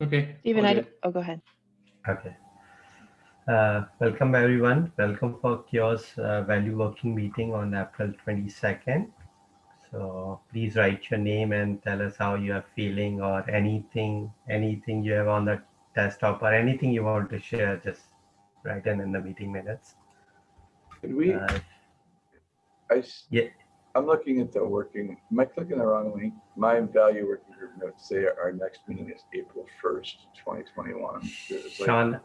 Okay. Stephen, I, all oh, go ahead. Okay. Uh, welcome everyone. Welcome for CHAOSS uh, Value Working Meeting on April 22nd. So please write your name and tell us how you are feeling or anything, anything you have on the desktop or anything you want to share, just write in in the meeting minutes. Could we, Uh, I, s- Yeah. I'm looking at the working, am I clicking the wrong link? My value working group notes say our next meeting is April 1st, 2021. It's like- Sean,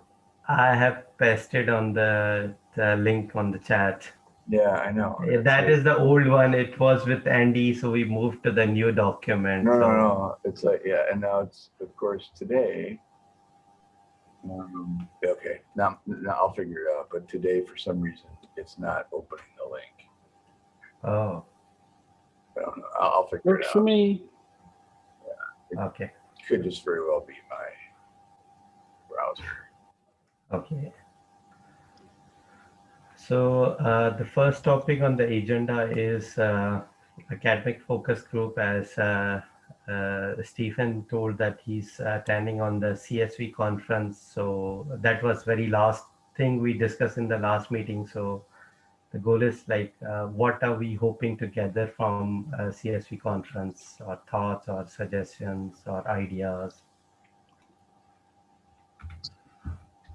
I have pasted on the, the link on the chat. Yeah, I know. That is the old one. It was with Andy, so we moved to the new document. No, no, so- no. It's like, yeah, and now it's, of course, today. Um, okay, now, now I'll figure it out, but today, for some reason, it's not opening the link. Oh, I don't know. I'll, I'll figure Works it for out. me. okay, Could just very well be my browser. okay. So uh, the first topic on the agenda is uh, academic focus group as uh, uh, Stephen told that he's attending on the CSV conference. So that was very last thing we discussed in the last meeting. So the goal is like, uh, what are we hoping to gather from uh, CSV conference or thoughts or suggestions or ideas?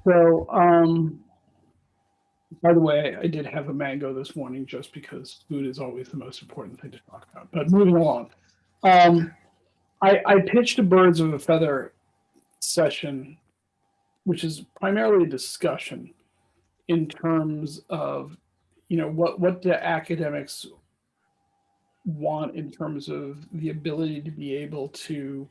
So, um, by the way, I did have a mango this morning just because food is always the most important thing to talk about. But moving along, um, I, I pitched a birds of a feather session, which is primarily a discussion in terms of, you know, what what do academics want in terms of the ability to be able to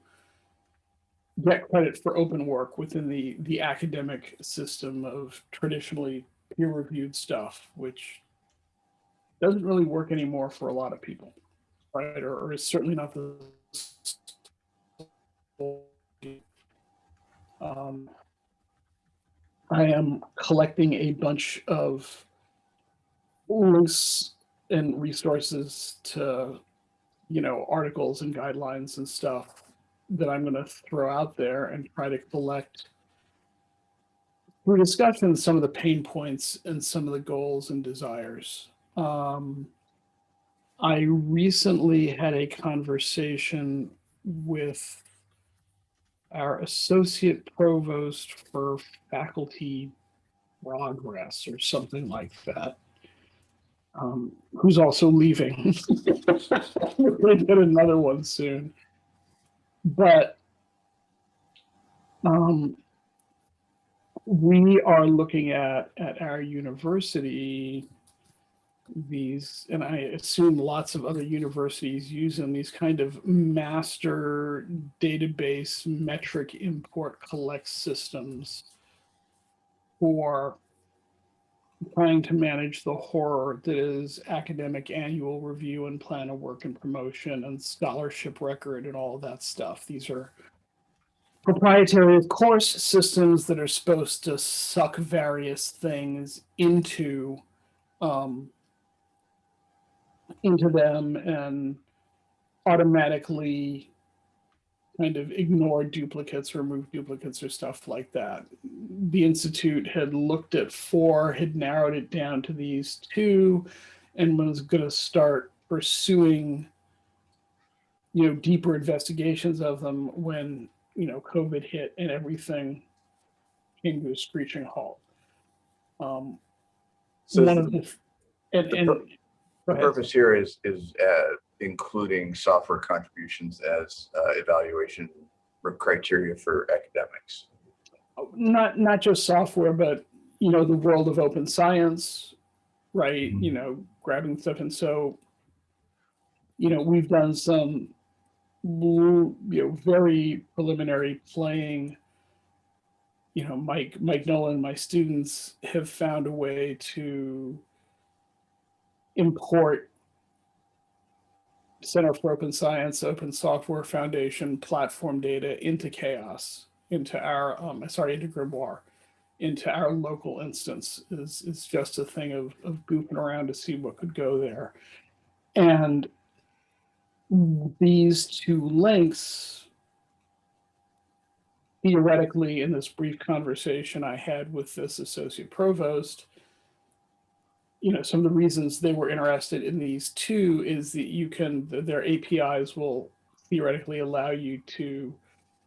get credit for open work within the the academic system of traditionally peer-reviewed stuff, which doesn't really work anymore for a lot of people, right? Or, or is certainly not the um, I am collecting a bunch of links and resources to, you know, articles and guidelines and stuff that I'm going to throw out there and try to collect through discussion some of the pain points and some of the goals and desires. Um, I recently had a conversation with our associate provost for faculty progress or something like that. Um, who's also leaving. We're going to get another one soon but um, we are looking at at our university these and i assume lots of other universities use them these kind of master database metric import collect systems for trying to manage the horror that is academic annual review and plan of work and promotion and scholarship record and all that stuff. These are proprietary course systems that are supposed to suck various things into um, into them and automatically kind of ignore duplicates, remove duplicates or stuff like that. The Institute had looked at four, had narrowed it down to these two, and was going to start pursuing, you know, deeper investigations of them when, you know, COVID hit and everything came to a screeching halt. Um, So one of the, and, the and, the purpose here is, is uh, including software contributions as uh, evaluation criteria for academics. not not just software, but you know the world of open science, right? You know, grabbing stuff, and so you know we've done some you know very preliminary playing. You know, Mike Mike Nolan, my students have found a way to import Center for Open Science, Open Software Foundation platform data into CHAOSS, into our, um, sorry, into Grimoire, into our local instance is, is just a thing of, of goofing around to see what could go there. And these two links theoretically, in this brief conversation I had with this associate provost, you know, some of the reasons they were interested in these two is that you can, their APIs will theoretically allow you to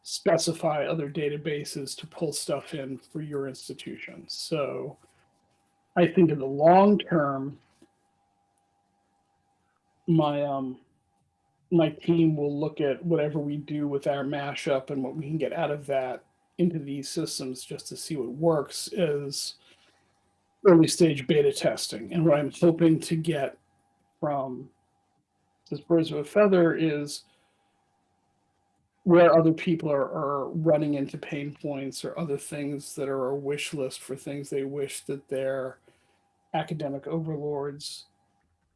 specify other databases to pull stuff in for your institution. So I think in the long term, my um my team will look at whatever we do with our mashup and what we can get out of that into these systems just to see what works as early stage beta testing. And what I'm hoping to get from this birds of a feather is where other people are, are running into pain points or other things that are a wish list for things they wish that their academic overlords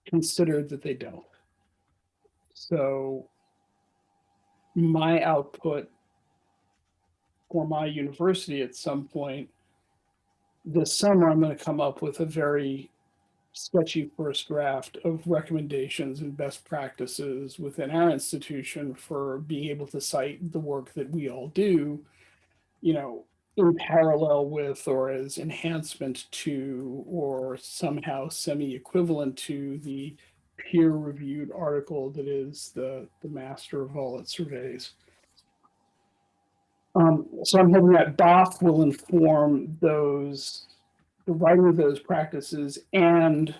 considered that they don't. So my output for my university at some point this summer, I'm going to come up with a very sketchy first draft of recommendations and best practices within our institution for being able to cite the work that we all do, you know, in parallel with or as enhancement to or somehow semi-equivalent to the peer-reviewed article that is the, the master of all its surveys. Um, so I'm hoping that BOF will inform those, the writing of those practices and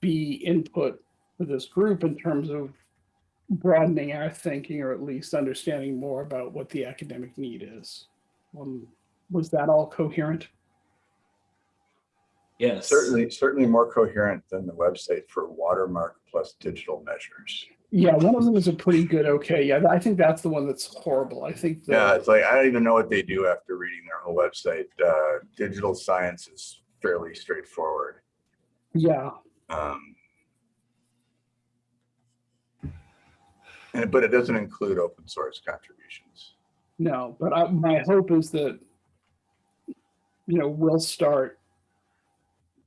be input for this group in terms of broadening our thinking or at least understanding more about what the academic need is. Um, was that all coherent? Yes. Certainly, certainly more coherent than the website for watermark plus digital measures. Yeah, one of them is a pretty good, okay. Yeah, I think that's the one that's horrible. I think. the- Yeah, it's like, I don't even know what they do after reading their whole website. Uh, digital science is fairly straightforward. Yeah, Um, And, but it doesn't include open source contributions. no, but I, my hope is that, you know, we'll start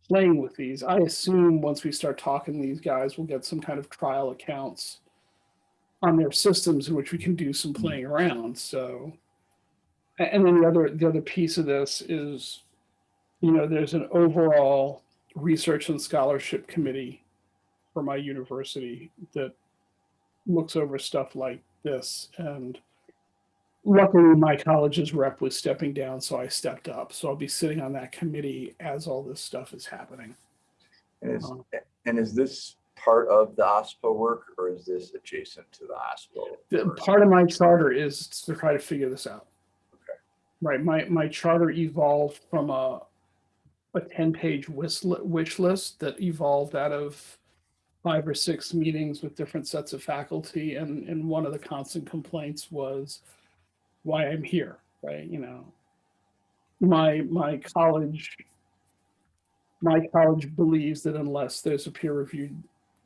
playing with these. I assume once we start talking to these guys, we'll get some kind of trial accounts on their systems in which we can do some hmm. playing around. So, and then the other, the other piece of this is, you know, there's an overall research and scholarship committee for my university that looks over stuff like this and luckily my college's rep was stepping down so i stepped up so i'll be sitting on that committee as all this stuff is happening And is, Uh-huh. and is this part of the OSPO work or is this adjacent to the OSPO? part of my charter is to try to figure this out Okay. right my my charter evolved from a a 10 page wish, wish list that evolved out of five or six meetings with different sets of faculty and and one of the constant complaints was why i'm here right? You know my my college my college believes that unless there's a peer reviewed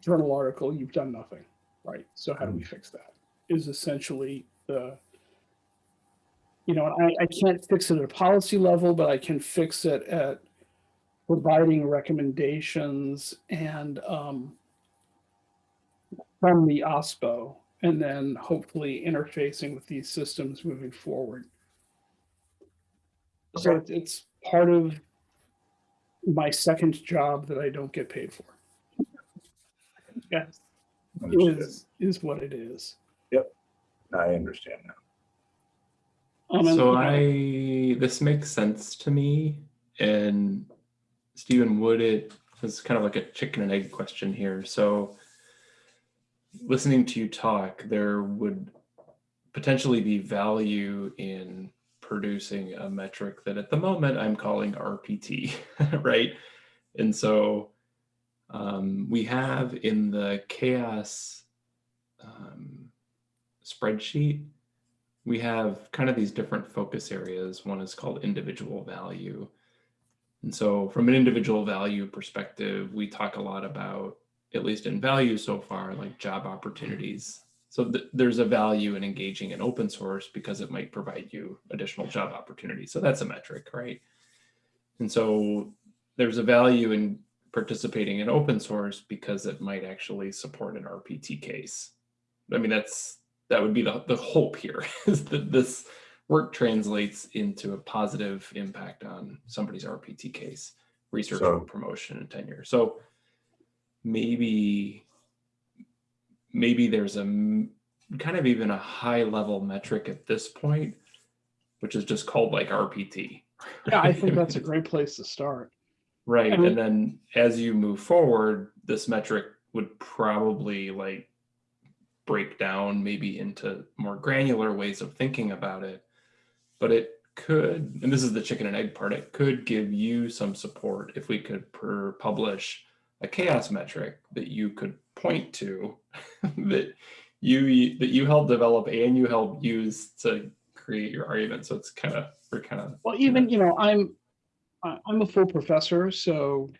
journal article you've done nothing right? So how do we fix that? Is essentially the you know I, I can't fix it at a policy level but i can fix it at providing recommendations and um, from the OSPO and then hopefully interfacing with these systems moving forward. So it's- it's part of my second job that I don't get paid for. Yes, Understood. is, is what it is. Yep, I understand now. Um, So I, this makes sense to me. And Stephen, would it, it's kind of like a chicken and egg question here. So listening to you talk, there would potentially be value in producing a metric that at the moment I'm calling RPT, right? And so um, we have in the CHAOSS um, spreadsheet, we have kind of these different focus areas. One is called individual value. And so from an individual value perspective, we talk a lot about, at least in value so far, like job opportunities. So th- there's a value in engaging in open source because it might provide you additional job opportunities. So that's a metric, right? And so there's a value in participating in open source because it might actually support an RPT case. I mean, that's that would be the, the hope here is that this work translates into a positive impact on somebody's RPT case, research So- promotion and tenure. So maybe, maybe there's a kind of even a high level metric at this point, which is just called like RPT. Yeah, I think that's a great place to start. Right. I mean- and then as you move forward, this metric would probably like break down maybe into more granular ways of thinking about it. But it could, and this is the chicken and egg part, it could give you some support if we could per publish a CHAOSS metric that you could point to that you that you helped develop and you helped use to create your argument. So it's kind of we're kind of Well, even, you know, I'm, I- I'm a full professor, so,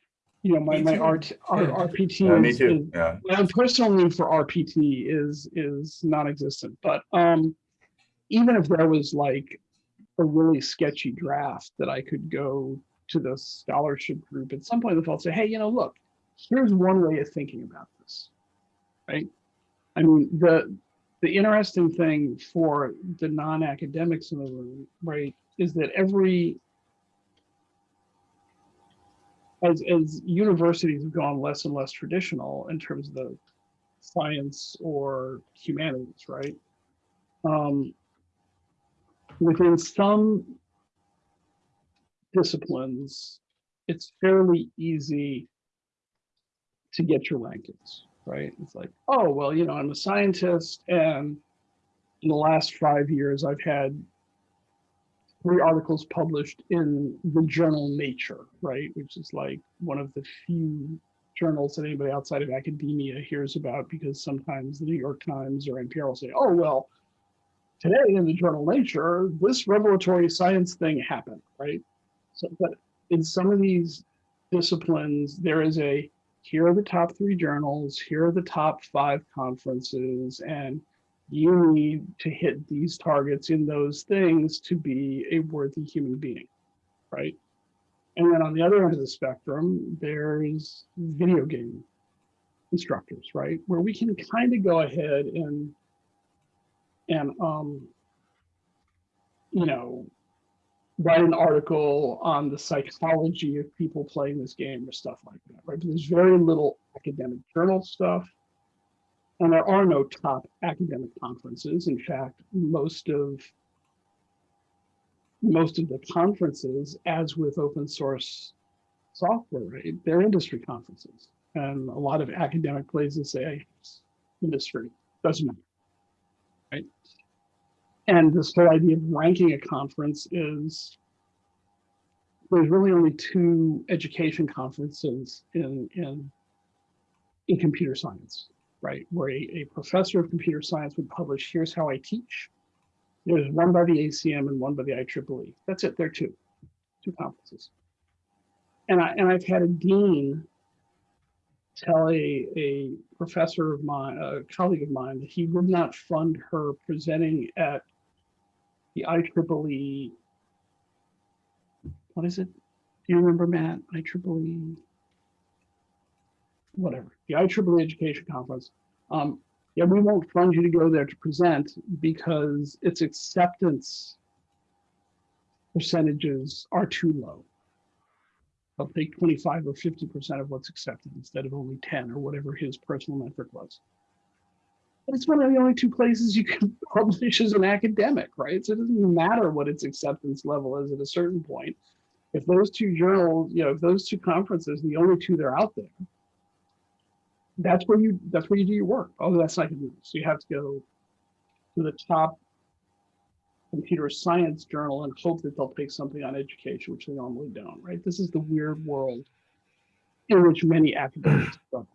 you know, my, Me my too. RT, R- Yeah. RPT. Yeah, me is- too. is- Yeah. My personal need for RPT is, is non-existent, but, um, even if there was like a really sketchy draft that I could go to the scholarship group at some point in the fall, say, hey, you know, look, here's one way of thinking about this. Right? I mean, the, the interesting thing for the non-academics in the room, right, is that every as as universities have gone less and less traditional in terms of the science or humanities, right? Um, within some disciplines, it's fairly easy to get your rankings, right? It's like, oh, well, you know, I'm a scientist, and in the last five years, I've had three articles published in the journal Nature, right? Which is like one of the few journals that anybody outside of academia hears about because sometimes the New York Times or NPR will say, oh, well, today in the journal Nature, this revelatory science thing happened, right? So, but in some of these disciplines, there is a here are the top three journals, here are the top five conferences, and you need to hit these targets in those things to be a worthy human being, right? And then on the other end of the spectrum, there's video game instructors, right? Where we can kind of go ahead and and um you know write an article on the psychology of people playing this game or stuff like that, right? But there's very little academic journal stuff. And there are no top academic conferences. In fact, most of most of the conferences, as with open source software, right, they're industry conferences. And a lot of academic places say industry doesn't matter. Right. And this whole idea of ranking a conference is there's really only two education conferences in in in computer science right? Where a, a professor of computer science would publish, here's how I teach. There's one by the ACM and one by the IEEE. That's it, there are two, two conferences. And, I, and I've had a dean tell a, a professor of mine, a colleague of mine, that he would not fund her presenting at the IEEE, what is it? Do you remember, Matt? IEEE? whatever, the IEEE Education Conference. Um, yeah, we won't fund you to go there to present because its acceptance percentages are too low. They'll take 25 or 50% of what's accepted instead of only 10 or whatever his personal metric was. It's one of the only two places you can publish as an academic, right? So it doesn't matter what its acceptance level is at a certain point. If those two journals, you know, if those two conferences, the only two that are out there, that's where you that's where you do your work. Oh, that's not gonna So you have to go to the top computer science journal and hope that they'll take something on education, which they normally don't, right? This is the weird world in which many academics struggle.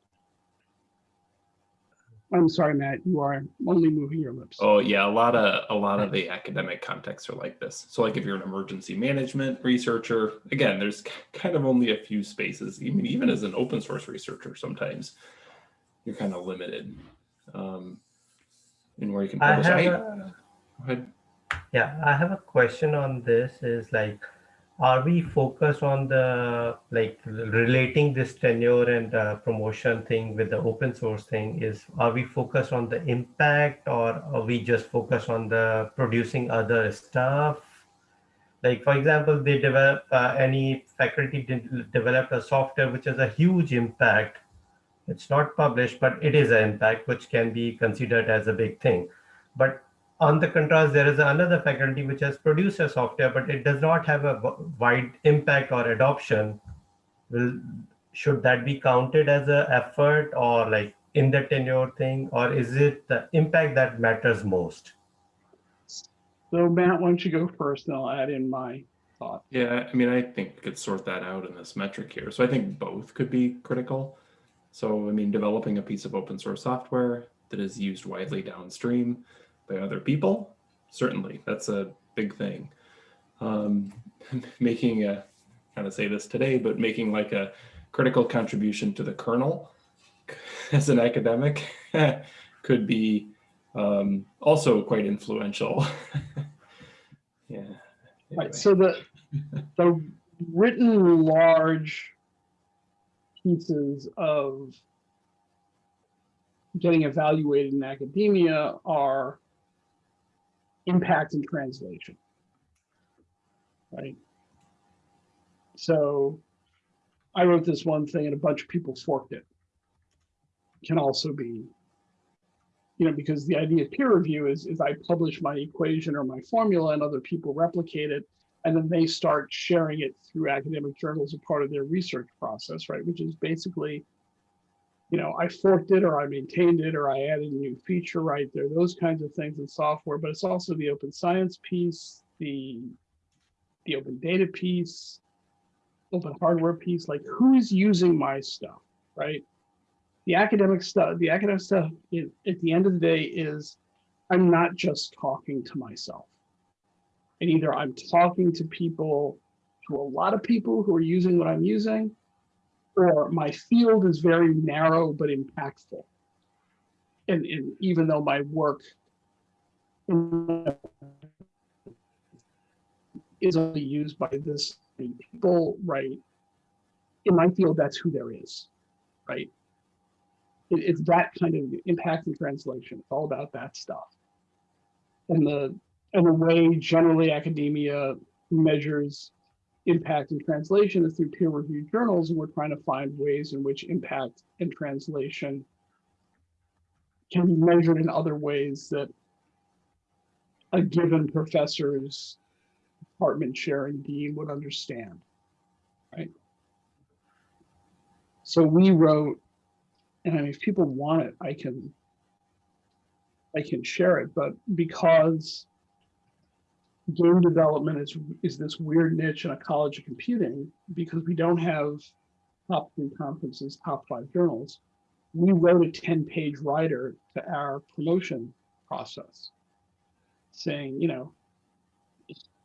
I'm sorry, Matt, you are only moving your lips. Oh yeah, a lot of a lot of the academic contexts are like this. So like if you're an emergency management researcher, again, there's kind of only a few spaces. Even even as an open source researcher, sometimes you're kind of limited um, in where you can I publish. have I- a, go ahead. yeah, I have a question on this is like, are we focused on the like relating this tenure and uh, promotion thing with the open source thing is are we focused on the impact or are we just focused on the producing other stuff? Like for example they develop uh, any faculty de- develop a software which has a huge impact. It's not published but it is an impact which can be considered as a big thing. But on the contrast, there is another faculty which has produced a software, but it does not have a wide impact or adoption. Will should that be counted as a effort or like in the tenure thing, or is it the impact that matters most? So Matt, why don't you go first and I'll add in my thought. Yeah, I mean, I think we could sort that out in this metric here. So I think both could be critical. So, I mean, developing a piece of open source software that is used widely downstream by other people, certainly, that's a big thing. Um, making a, kind of say this today, but making like a critical contribution to the kernel as an academic could be um, also quite influential. yeah. Right, so the, the written large pieces of getting evaluated in academia are impact and translation. Right? So I wrote this one thing and a bunch of people forked it. Can also be, you know, because the idea of peer review is, is I publish my equation or my formula and other people replicate it and then they start sharing it through academic journals as part of their research process, right? Which is basically, you know, I forked it or I maintained it or I added a new feature, right? There those kinds of things in software, but it's also the open science piece, the the open data piece, open hardware piece, like who's using my stuff, right? The academic stuff, the academic stuff at the end of the day is I'm not just talking to myself and either I'm talking to people, to a lot of people who are using what I'm using, or my field is very narrow but impactful. And, and even though my work is only used by this people, right? In my field, that's who there is, right? It, it's that kind of impact and translation. It's all about that stuff. And the and the way generally academia measures impact and translation is through peer reviewed journals, and we're trying to find ways in which impact and translation can be measured in other ways that a given professor's department chair and dean would understand, right? So we wrote, and I mean, if people want it, I can, I can share it, but because game development is is this weird niche in a college of computing because we don't have top three conferences, top five journals. We wrote a 10 page writer to our promotion process saying, you know,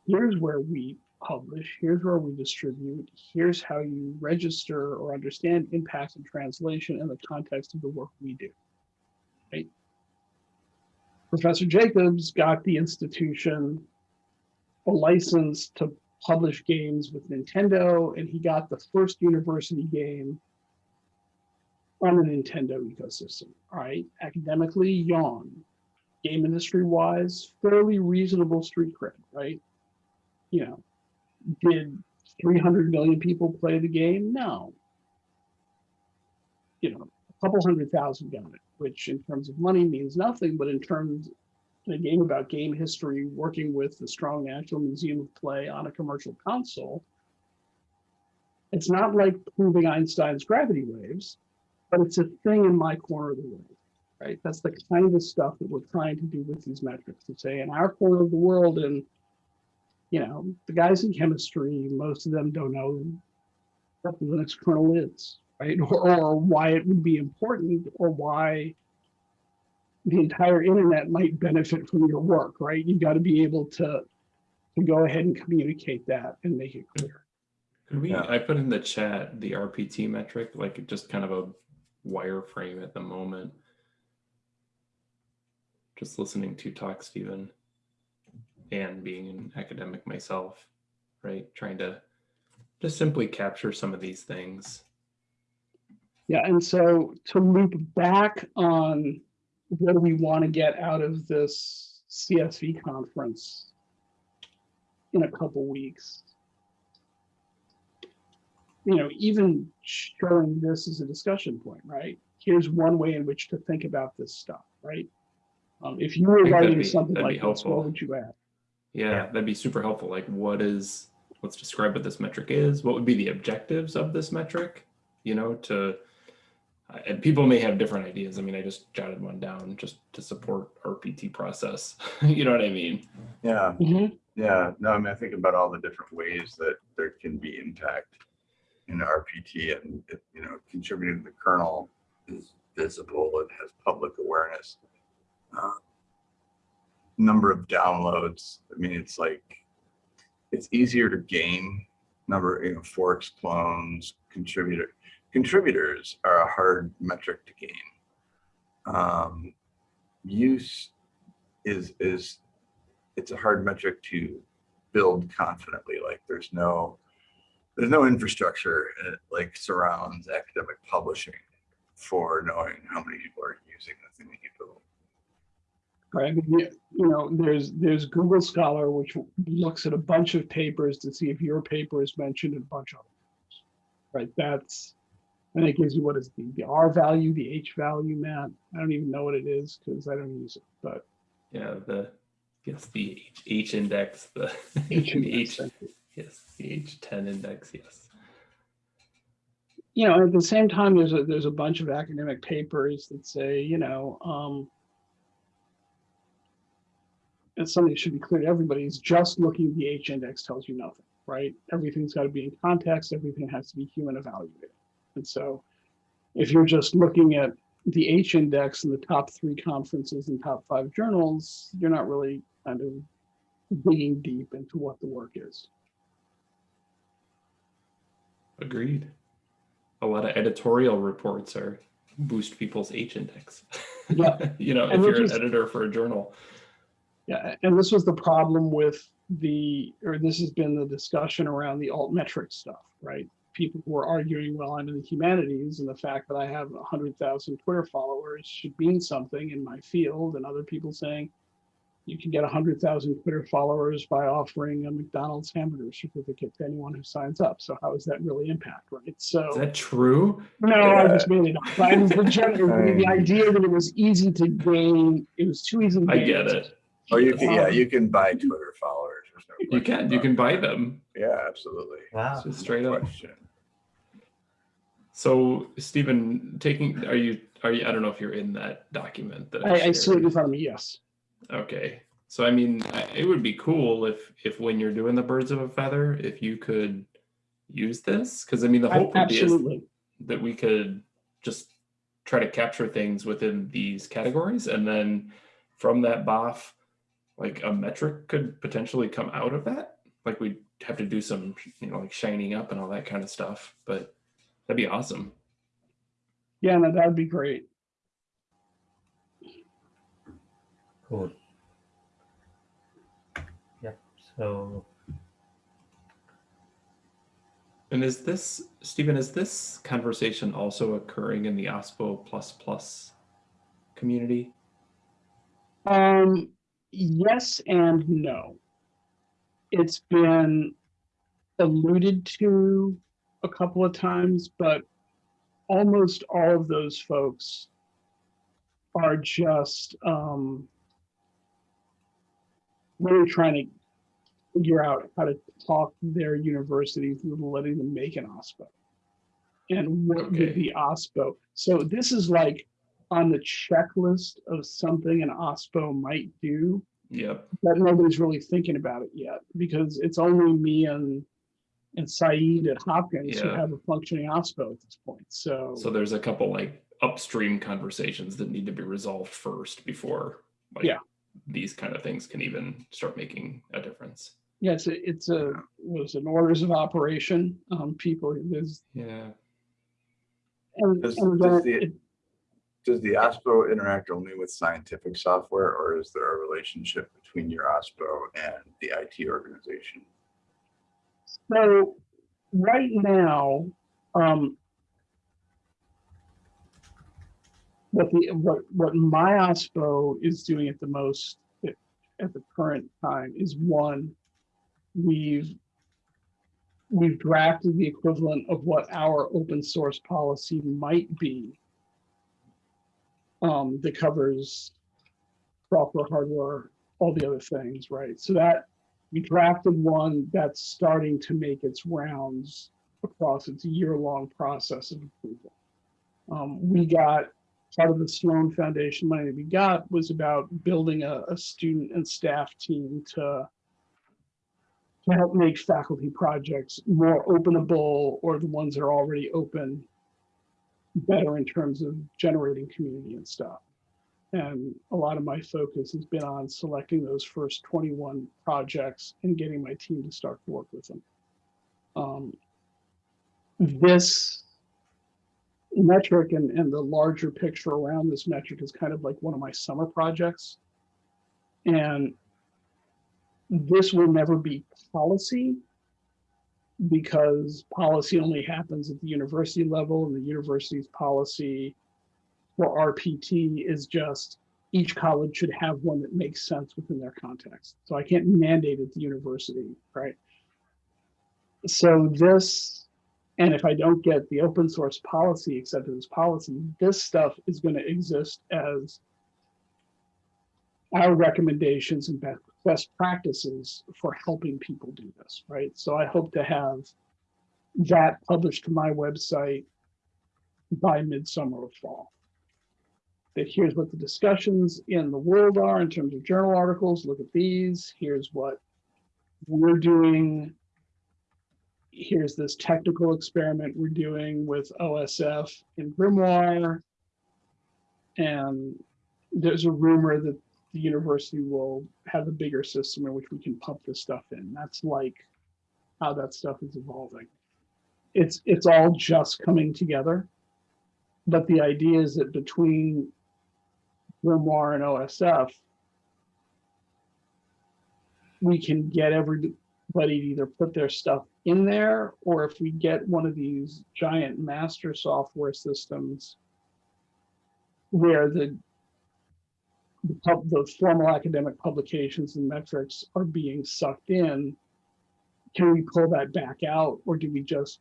here's where we publish, here's where we distribute, here's how you register or understand impact and translation in the context of the work we do. Right? Professor Jacobs got the institution a license to publish games with Nintendo, and he got the first university game on the Nintendo ecosystem. Right, academically, yawn. Game industry wise, fairly reasonable street cred, right? You know, did 300 million people play the game? No. You know, a couple hundred thousand got it, which in terms of money means nothing, but in terms a game about game history, working with the Strong National Museum of Play on a commercial console. It's not like proving Einstein's gravity waves, but it's a thing in my corner of the world, right? That's the kind of stuff that we're trying to do with these metrics to say in our corner of the world, and you know, the guys in chemistry, most of them don't know what the Linux kernel is, right? Or, or why it would be important, or why the entire internet might benefit from your work, right? You got to be able to to go ahead and communicate that and make it clear. Could we, Yeah. I put in the chat, the RPT metric, like just kind of a wireframe at the moment. Just listening to talk, Stephen, and being an academic myself. right? Trying to just simply capture some of these things. Yeah, and so to loop back on what do we want to get out of this CSV conference in a couple weeks? You know, even showing this as a discussion point, right? Here's one way in which to think about this stuff, right? Um, if you were writing be- something like this, what would you add? Yeah, Yeah. that'd be super helpful. Like what is, let's describe what this metric is. What would be the objectives of this metric? You know, to, and people may have different ideas. I mean, I just jotted one down just to support our PT process. You know what I mean? Yeah, Mhm. yeah. No, I mean, I think about all the different ways that there can be impact in RPT and, it, you know, contributing to the kernel is visible. It has public awareness. Uh, Number of downloads. I mean, it's like, it's easier to gain number, you know, forks, clones, contributor. Contributors are a hard metric to gain. Um, use is, is it's a hard metric to build confidently. Like there's no, there's no infrastructure uh, like surrounds academic publishing for knowing how many people are using the thing that you build. Right, you know, there's, there's Google Scholar, which looks at a bunch of papers to see if your paper is mentioned in a bunch of others. Right, that's, and it gives you what is the, the R value, the H value, Matt, I don't even know what it is, because I don't use it, but. Yeah, the, yes, the H, H index, the H the index, H, yes, the H ten index, yes. you know, at the same time, there's a, there's a bunch of academic papers that say, you know, um, it's something that should be clear to everybody is just looking at the H index tells you nothing, right? Everything's got to be in context. Everything has to be human evaluated. And so if you're just looking at the H index in the top three conferences and top five journals, you're not really kind of digging deep into what the work is. Agreed. A lot of editorial reports are boost people's H index. Yeah. You know, if you're which an editor for a journal. Yeah, and this was the problem with the, or this has been the discussion around the altmetric stuff, right? People who are arguing, well, I'm in the humanities and the fact that I have hundred thousand Twitter followers should mean something in my field, and other people saying you can get hundred thousand Twitter followers by offering a McDonald's hamburger certificate to anyone who signs up. So how does that really impact, right? So. Is that true? No, I Yeah. just made it up. I mean, the, general, I the idea that it was easy to gain, it was too easy. To gain. I get it. Oh, you can, yeah, Um, you can buy Twitter followers. There's no You can, you can buy them. Yeah, absolutely. Wow. Just straight up. Question. So Stephen, taking, are you, are you, I don't know if you're in that document that I I, I see it in front of me, yes. Okay, so I mean, I- it would be cool if, if when you're doing the birds of a feather, if you could use this, because I mean, the I- hope would be is that we could just try to capture things within these categories, and then from that BOF, like a metric could potentially come out of that. Like we'd have to do some, you know, like shining up and all that kind of stuff, but that'd be awesome. Yeah, no, that'd be great. Cool. Yep. So And is this, Stephen, is this conversation also occurring in the OSPO plus plus community? Um, yes and no. It's been alluded to a couple of times, but almost all of those folks are just um, really trying to figure out how to talk their university through letting them make an OSPO. And what Okay. would be OSPO? So this is like on the checklist of something an OSPO might do Yep. that nobody's really thinking about it yet because it's only me and and Saeed at Hopkins who have a functioning OSPO at this point. So, So there's a couple like upstream conversations that need to be resolved first before like Yeah. these kind of things can even start making a difference. yeah, it's a, it's a was an orders of operation. Um, people there's Yeah. and, Does- and does the- it- Does the OSPO interact only with scientific software or is there a relationship between your OSPO and the IT organization? So right now, um, what the what what my OSPO is doing at the most at, at the current time is one, we've we've drafted the equivalent of what our open source policy might be um, that covers software, hardware, all the other things, right? So that we drafted one that's starting to make its rounds across its year-long process of approval. Um, we got part of the Sloan Foundation money that we got was about building a, a student and staff team to to help make faculty projects more openable or the ones that are already open better in terms of generating community and stuff. And a lot of my focus has been on selecting those first 21 projects and getting my team to start to work with them. Um, this metric and, and the larger picture around this metric is kind of like one of my summer projects. And this will never be policy because policy only happens at the university level and the university's policy for RPT is just each college should have one that makes sense within their context. So I can't mandate at the university, right? So this, and if I don't get the open source policy accepted as policy, this stuff is going to exist as our recommendations and best, best practices for helping people do this, right? So I hope to have that published to my website by midsummer or fall that here's what the discussions in the world are in terms of journal articles. Look at these. Here's what we're doing. Here's this technical experiment we're doing with OSF in Grimoire. And there's a rumor that the university will have a bigger system in which we can pump this stuff in. That's like how that stuff is evolving. It's it's all just coming together. But the idea is that between Grimoire and OSF, we can get everybody to either put their stuff in there, or if we get one of these giant master software systems where the the, pub, the formal academic publications and metrics are being sucked in, can we pull that back out, or do we just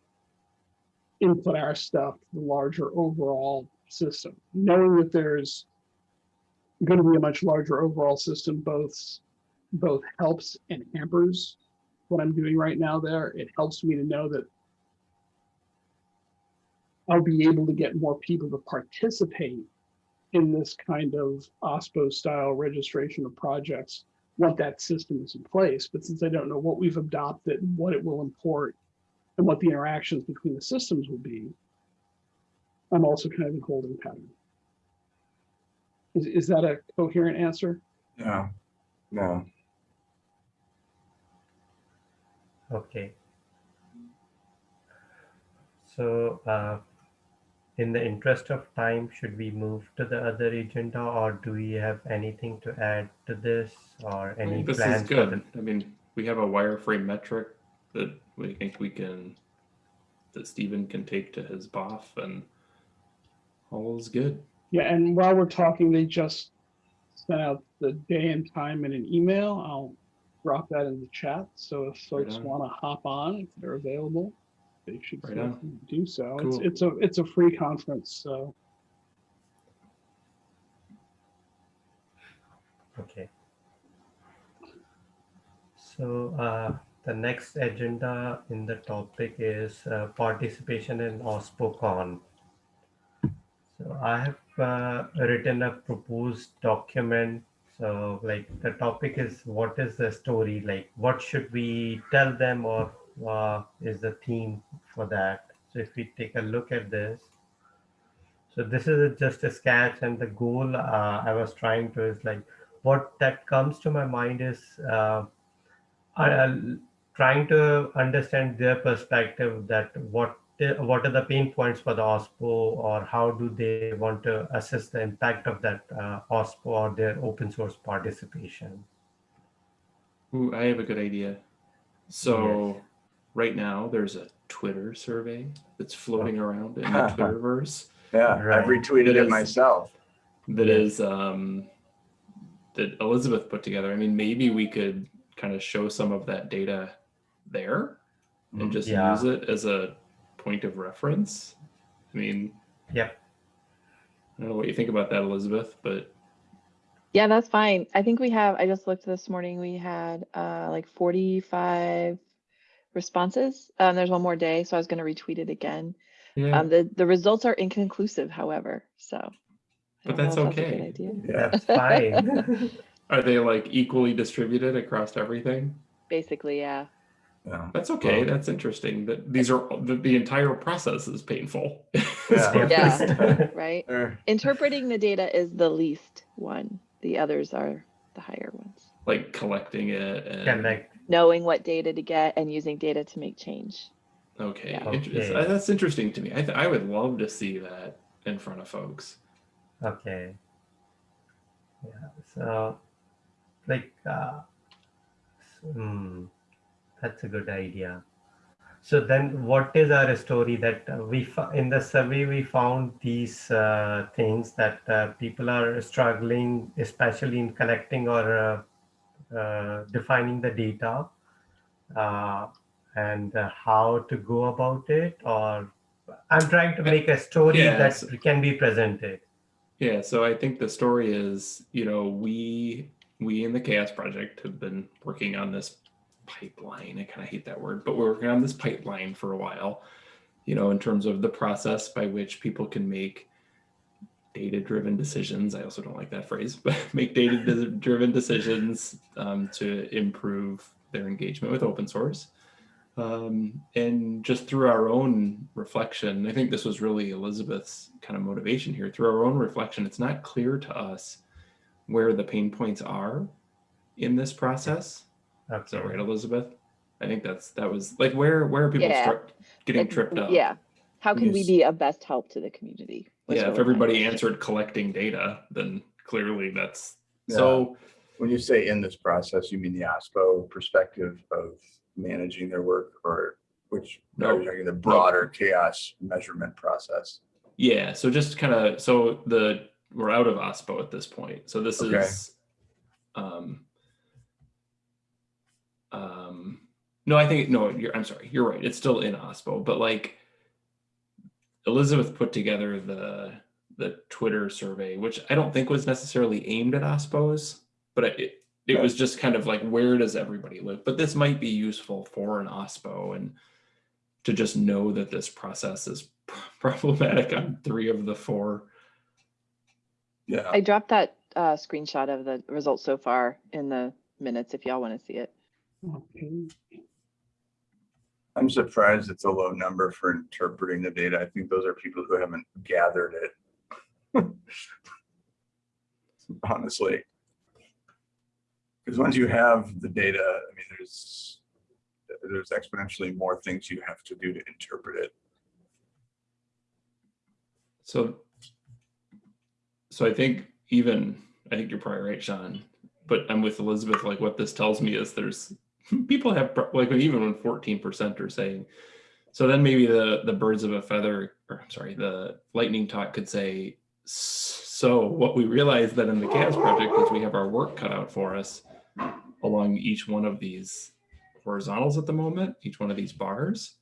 input our stuff to the larger overall system, knowing that there's going to be a much larger overall system, both both helps and hampers what I'm doing right now there. It helps me to know that I'll be able to get more people to participate in this kind of OSPO style registration of projects what that system is in place. But since I don't know what we've adopted, what it will import, and what the interactions between the systems will be, I'm also kind of in holding pattern. Is, is that a coherent answer? No, no. Okay. So, uh, in the interest of time, should we move to the other agenda or do we have anything to add to this or I any think this plans? is good. the- I mean, we have a wireframe metric that we think we can, that Stephen can take to his BOF and all is good. Yeah, and while we're talking, they just sent out the day and time in an email. I'll drop that in the chat. So if folks on. want to hop on, if they're available, they should Right feel on. free to do so. It's, it's a it's a free conference, so Okay. So, uh, the next agenda in the topic is uh, participation in OSPOCon. So I have uh, written a proposed document. So like the topic is what is the story? Like what should we tell them or uh, is the theme for that? So if we take a look at this. So this is just a sketch and the goal uh, I was trying to is like what that comes to my mind is uh, trying to understand their perspective that what what are the pain points for the OSPO or how do they want to assess the impact of that uh, OSPO or their open source participation? Ooh, I have a good idea. So right now there's a Twitter survey that's floating around in the Twitterverse Yeah, I've retweeted It it is- myself. That is um, that Elizabeth put together. I mean, maybe we could kind of show some of that data there and Mhm. just Yeah. use it as a point of reference. I mean, yeah. I don't know what you think about that, Elizabeth, but Yeah, that's fine. I think we have, I just looked this morning, we had uh like 45 responses. Um, there's one more day, so I was gonna retweet it again. yeah, Um, the, the results are inconclusive, however, so. But don't that's if a good okay. idea. Yeah, That's fine. are they like equally distributed across everything? Basically, yeah. yeah. That's okay. Well- That's interesting. That these are the, the entire process is painful. Yeah. Yeah. Right? Er, Interpreting the data is the least one. The others are the higher ones. like collecting it and Correct. Knowing what data to get and using data to make change. okay, Yeah. Okay. that's interesting to me. I th- I would love to see that in front of folks. Okay. Yeah. So, like, uh, s- hmm, that's a good idea. So then, what is our story that uh, we in the survey we found these uh, things that uh, people are struggling, especially in collecting or uh, defining the data, uh, and uh, how to go about it. Or I'm trying to make a story Yeah, that can be presented. Yeah, so I think the story is, you know, we we in the CHAOSS Project have been working on this pipeline. I kind of hate that word, but we're working on this pipeline for a while, you know, in terms of the process by which people can make data-driven decisions. I also don't like that phrase, but make data-driven decisions um, to improve their engagement with open source. Um, and just through our own reflection, I think this was really Elizabeth's kind of motivation here. Through our own reflection, it's not clear to us where the pain points are in this process. Is Okay. that right, Elizabeth? I think that's that was like where where are people Yeah. start getting Like, tripped up? Yeah. How can we be of best help to the community? Was Yeah, if everybody question. answered collecting data, then clearly that's so When you say in this process, you mean the OSPO perspective of managing their work or which, No. no, you're the broader CHAOSS measurement process? Yeah, so just kind of so the we're out of OSPO at this point. So this Okay. is um um no, I think no, you're I'm sorry, you're right. It's still in OSPO, but like Elizabeth put together the the Twitter survey, which I don't think was necessarily aimed at OSPOs, but it it Okay. was just kind of like where does everybody live? But this might be useful for an OSPO and to just know that this process is problematic on three of the four. Yeah, I dropped that uh, screenshot of the results so far in the minutes if y'all want to see it. Okay. I'm surprised it's a low number for interpreting the data. I think those are people who haven't gathered it. Honestly. Because once you have the data, I mean, there's, there's exponentially more things you have to do to interpret it. So, so I think even, I think you're probably right, Sean, but I'm with Elizabeth, like what this tells me is there's, people have, like even when 14% are saying, so then maybe the, the birds of a feather, or I'm sorry, the lightning talk could say, so what we realized that in the CHAOSS project is we have our work cut out for us along each one of these horizontals at the moment, each one of these bars.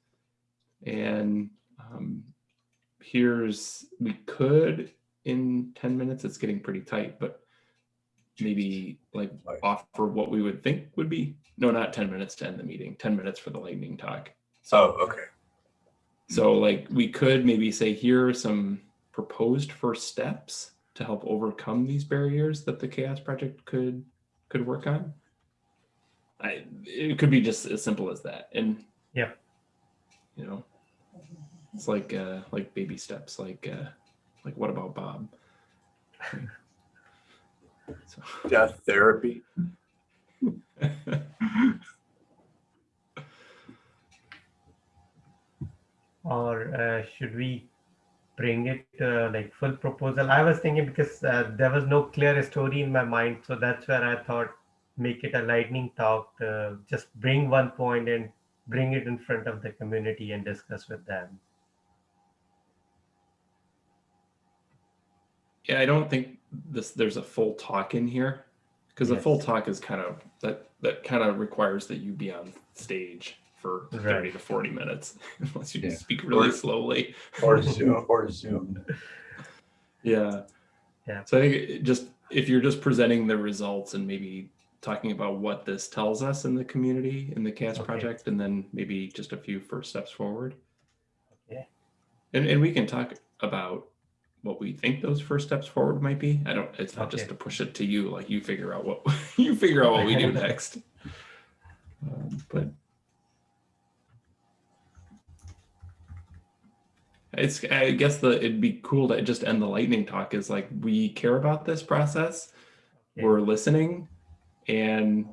And um, here's, we could in 10 minutes, it's getting pretty tight, but maybe like Like- offer what we would think would be, no, not 10 minutes to end the meeting, 10 minutes for the lightning talk. Oh, okay. So like we could maybe say here are some proposed first steps to help overcome these barriers that the CHAOSS project could could work on. I it could be just as simple as that. And Yeah. you know, it's like uh like baby steps, like uh like what about Bob? So Death therapy. or uh, should we bring it uh, like full proposal i was thinking because uh, there was no clear story in my mind so that's where i thought make it a lightning talk uh, just bring one point and bring it in front of the community and discuss with them. Yeah, I don't think this, there's a full talk in here. Because a full talk is kind of, that, that kind of requires that you be on stage for thirty to forty minutes, unless you Yeah. speak really Or- slowly. Or Zoom, or Zoom. Yeah. Yeah. So I think just, if you're just presenting the results and maybe talking about what this tells us in the community, in the CHAOSS Okay. project, and then maybe just a few first steps forward. Yeah. And, and we can talk about what we think those first steps forward might be. I don't, it's not just to push it to you, like you figure out what, you figure out what we do next. Um, But it's, I guess the, it'd be cool to just end the lightning talk is like, we care about this process. Okay. We're listening and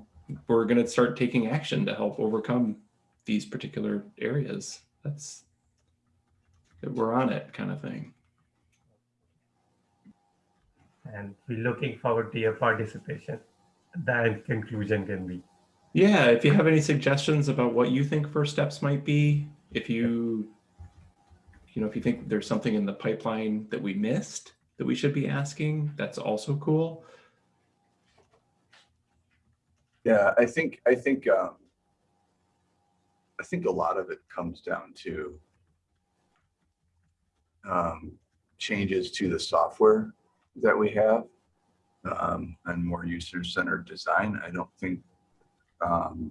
we're gonna start taking action to help overcome these particular areas. That's, that we're on it kind of thing. And we're looking forward to your participation. That conclusion can be. Yeah, if you have any suggestions about what you think first steps might be, if you, you know, if you think there's something in the pipeline that we missed that we should be asking, that's also cool. Yeah, I think, I think, um, I think a lot of it comes down to um, changes to the software that we have um, and more user-centered design. I don't think um,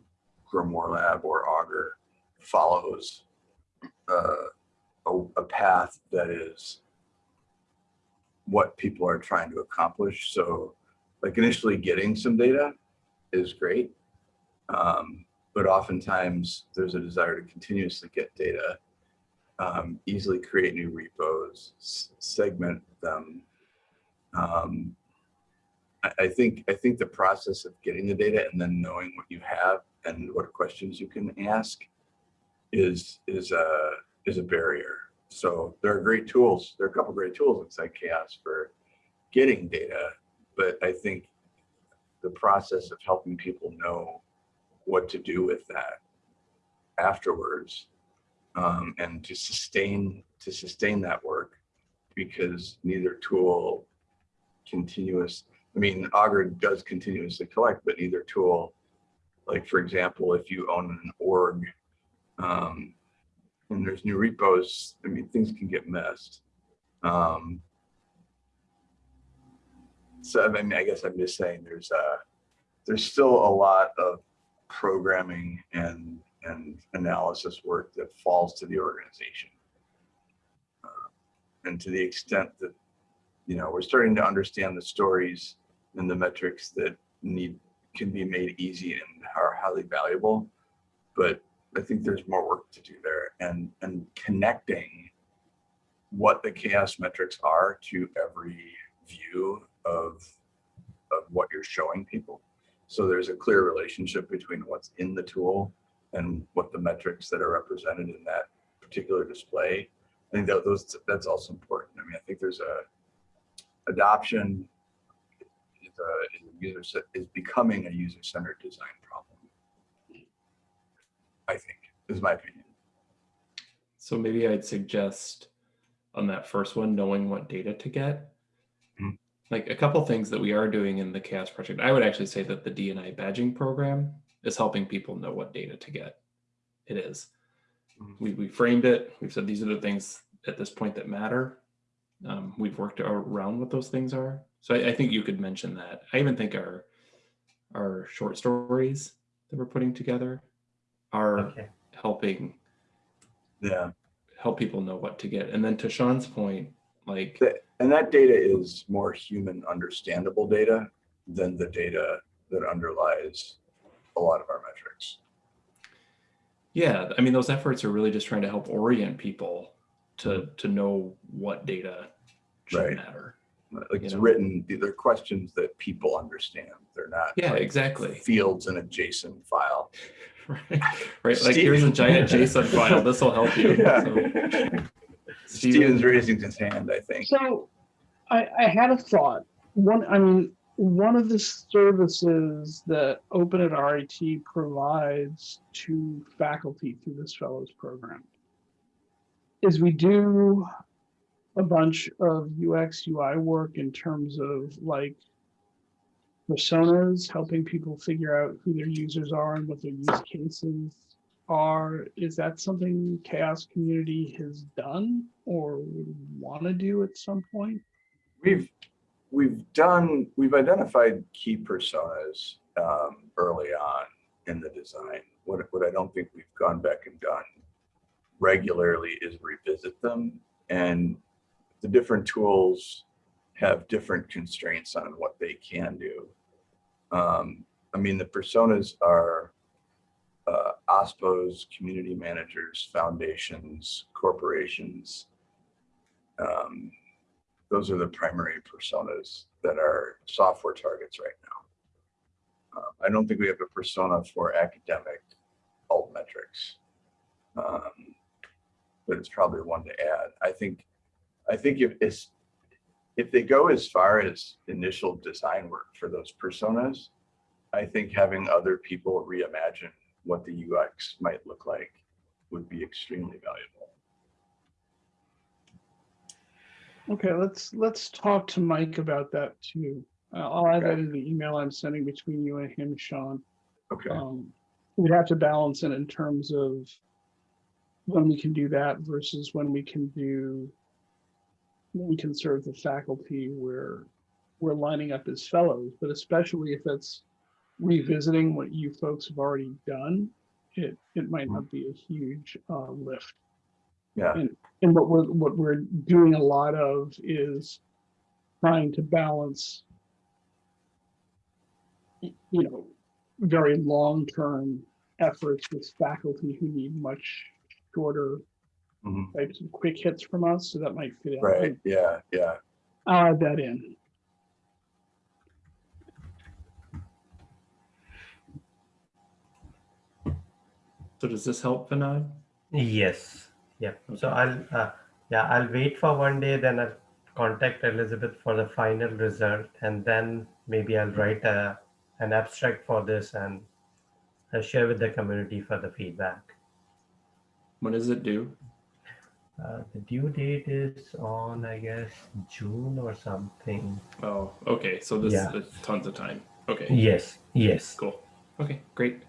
Grimoire Lab or Augur follows uh, a, a path that is what people are trying to accomplish. So like initially getting some data is great. Um, but oftentimes there's a desire to continuously get data, um, easily create new repos, segment them. Um, I, I think I think the process of getting the data and then knowing what you have and what questions you can ask is is a is a barrier. So there are great tools. There are a couple great tools inside CHAOSS for getting data, but I think the process of helping people know what to do with that afterwards um, and to sustain to sustain that work because neither tool continuous i mean augur does continuously collect but neither tool like for example if you own an org um, and there's new repos i mean things can get messed um, so I mean, I guess I'm just saying there's uh there's still a lot of programming and and analysis work that falls to the organization. Uh, and to the extent that you know we're starting to understand the stories and the metrics that need can be made easy and are highly valuable, but I think there's more work to do there and and connecting what the CHAOSS metrics are to every view of of what you're showing people. So there's a clear relationship between what's in the tool and what the metrics that are represented in that particular display. I think that those that's also important. I mean, I think there's a adoption is a, is a user is becoming a user-centered design problem. I think is my opinion. So maybe I'd suggest on that first one, knowing what data to get. Mhm. Like a couple things that we are doing in the CHAOSS project. I would actually say that the DEI badging program is helping people know what data to get. It is. Mhm. We, we framed it. We've said these are the things at this point that matter. Um, we've worked around what those things are. So I, I think you could mention that. I even think our our short stories that we're putting together are Okay. helping Yeah. help people know what to get. And then to Sean's point, like, And that data is more human understandable data than the data that underlies a lot of our metrics. yeah, I mean, those efforts are really just trying to help orient people to to know what data should Right. matter. Like it's know? written, they're questions that people understand. They're not Yeah, like exactly. fields in a JSON file. Right. Right. Like here's a giant JSON file. This will help you. Yeah. So, Steven's raising his hand, I think. So I, I had a thought. One, I mean, one of the services that Open at RIT provides to faculty through this fellows program is we do a bunch of UX UI work in terms of like personas, helping people figure out who their users are and what their use cases are. Is that something CHAOSS Community has done or would want to do at some point? We've, we've done, we've identified key personas um, early on in the design. What, what I don't think we've gone back and done regularly is revisit them. And the different tools have different constraints on what they can do. Um, I mean, the personas are uh, OSPOs, community managers, foundations, corporations. Um, those are the primary personas that are software targets right now. Uh, I don't think we have a persona for academic altmetrics. Um, but it's probably one to add. I think, I think if it's, if they go as far as initial design work for those personas, I think having other people reimagine what the UX might look like would be extremely valuable. Okay, let's, let's talk to Mike about that too. Uh, I'll add that in the email I'm sending between you and him, Sean. Okay, Um, we'd have to balance it in terms of when we can do that versus when we can do, when we can serve the faculty where we're lining up as fellows, but especially if it's revisiting what you folks have already done, it, it might not be a huge, uh, lift. yeah, And and what we're, what we're doing a lot of is trying to balance, you know, very long-term efforts with faculty who need much shorter mhm, types of quick hits from us, so that might fit in. right, yeah, yeah. I'll add that in. So does this help, Vinod? Yes, yeah. So I'll, uh, yeah, I'll wait for one day, then I'll contact Elizabeth for the final result, and then maybe I'll write a, an abstract for this and uh, share with the community for the feedback. When is it due? Uh, the due date is on, I guess, June or something. Oh, okay. So this Yeah. is tons of time. Okay, Yes, yes. cool. Okay, great.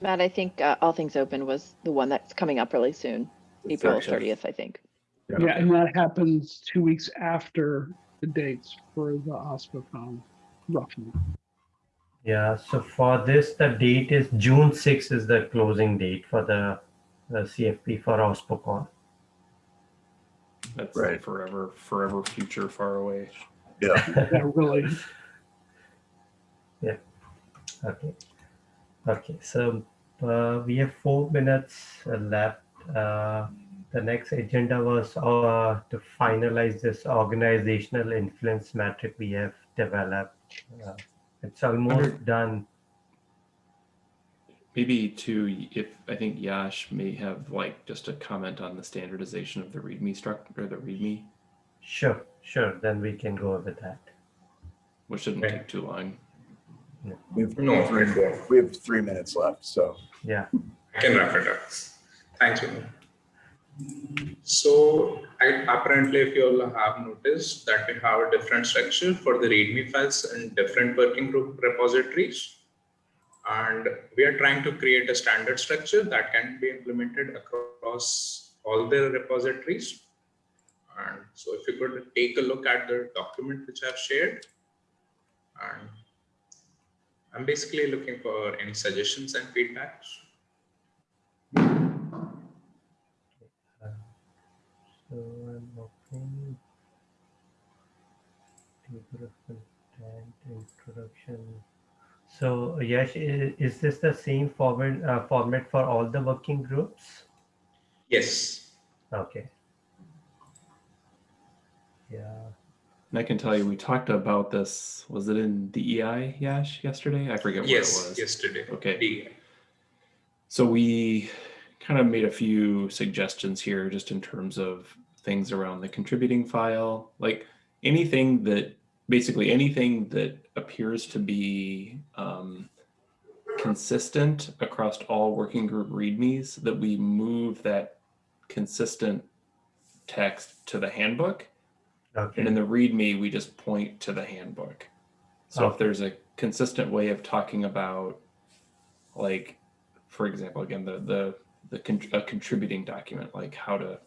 Matt, I think uh, All Things Open was the one that's coming up really soon, The April 30th. thirtieth, I think. Yeah. Yeah, and that happens two weeks after the dates for the OSPOCon, roughly. Yeah, so for this, the date is June 6th is the closing date for the, the CFP for OSPOCon. That's Right. forever, forever future far away. Yeah, Yeah, really. Okay. Okay, so uh, we have four minutes uh, left. Uh, the next agenda was uh, to finalize this organizational influence metric we have developed. Uh, it's almost done. Maybe too, if I think Yash may have like just a comment on the standardization of the README structure or the README, Sure, sure. Then we can go with that. which shouldn't Okay. take too long. we've, No, three, we have three minutes left, so. Yeah. I can wrap it up. Thank you. So I, apparently, if you all have noticed that we have a different structure for the README files in different working group repositories. And we are trying to create a standard structure that can be implemented across all the repositories. And so if you could take a look at the document which I've shared. And I'm basically looking for any suggestions and feedbacks. So I'm opening table of content introduction. So Yash, is this the same forward uh, format for all the working groups? Yes. Okay. Yeah. And I can tell you, we talked about this. Was it in DEI, Yash, yesterday? I forget what it Yes. was. Yesterday. Okay. The- So we kind of made a few suggestions here just in terms of things around the contributing file, like anything that basically anything that appears to be um, consistent across all working group readmes, that we move that consistent text to the handbook. Okay. And in the README, we just point to the handbook. So if there's a consistent way of talking about, like, for example, again, the the the con- a contributing document, like how to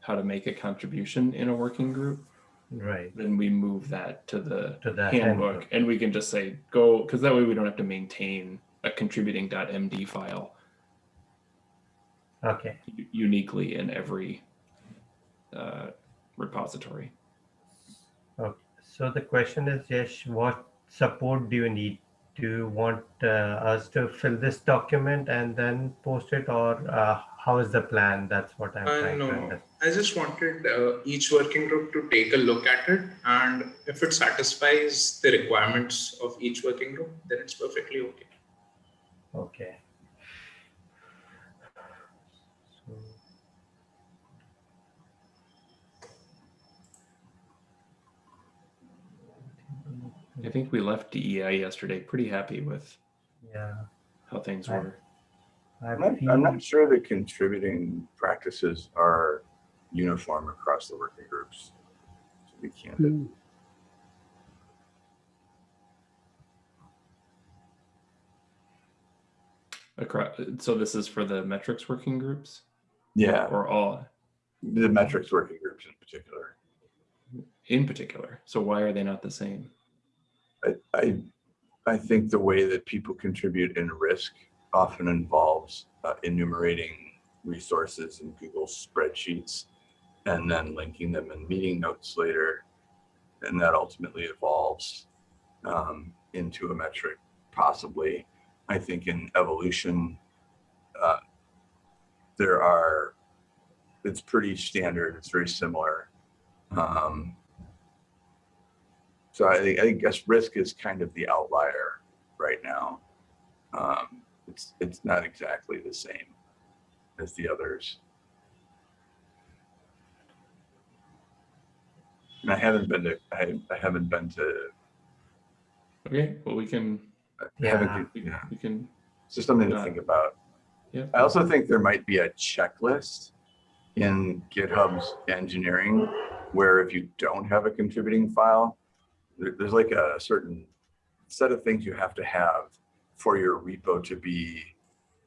how to make a contribution in a working group, Right. then we move that to the To the handbook, handbook. and we can just say go because that way we don't have to maintain a contributing.md file Okay. uniquely in every uh, repository. Okay. So the question is, Yesh, what support do you need? Do you want uh, us to fill this document and then post it, or uh, how is the plan? That's what I'm trying no, to understand. I just wanted uh, each working group to take a look at it, and if it satisfies the requirements of each working group, then it's perfectly okay. Okay. So, I think we left DEI yesterday pretty happy with yeah, how things I- were. I I'm not, I'm not sure that contributing practices are uniform across the working groups. To be candid. Hmm. Across, so this is for the metrics working groups Yeah, or all the metrics working groups in particular. in particular. So why are they not the same? I, I, I think the way that people contribute in risk often involves uh, enumerating resources in Google spreadsheets and then linking them in meeting notes later. And that ultimately evolves um, into a metric, possibly. I think in evolution, uh, there are, it's pretty standard, it's very similar. Um, so I think, I guess risk is kind of the outlier right now. Um, it's, it's not exactly the same as the others. I haven't been to, I, I haven't been to, Okay, well we can I Yeah. haven't, we, yeah, we can it's just something to think about. yeah. I also think there might be a checklist in GitHub's engineering where if you don't have a contributing file, there- there's like a certain set of things you have to have for your repo to be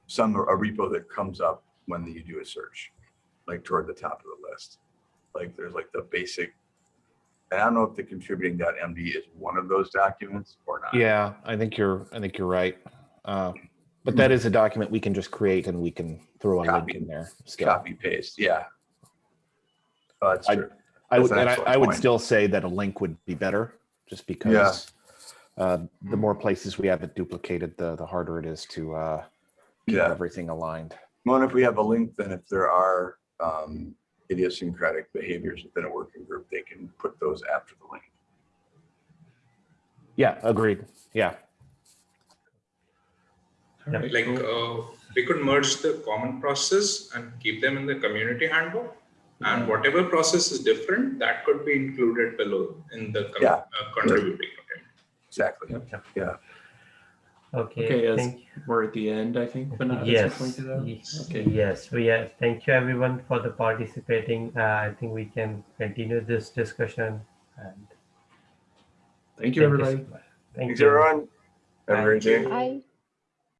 some, a repo that comes up when you do a search, like toward the top of the list. Like there's like the basic, and I don't know if the contributing.md is one of those documents or not. Yeah, I think you're, I think you're right. Uh, But that is a document we can just create and we can throw a link in there. still. Copy paste, yeah. Oh, That's I- true. I That's would, an and I, I would still say that a link would be better, just because uh, the more places we have it duplicated, the, the harder it is to uh, keep Yeah. everything aligned. Well, and if we have a link, then if there are um, idiosyncratic behaviors within a working group, they can put those after the link. Yeah, agreed. Yeah. all right, Like cool. uh, we could merge the common process and keep them in the community handbook. And whatever process is different, that could be included below in the Yeah. uh, contributing. Okay. Exactly. Yep. Yeah. Okay, Okay, as thank we're at the end, I think, but not Yes, pointed Okay. yes, we are. Thank you everyone for the participating. Uh, I think we can continue this discussion and Thank you, everybody. so. Thank Thanks, you. everyone. Have a great day. you. Hi.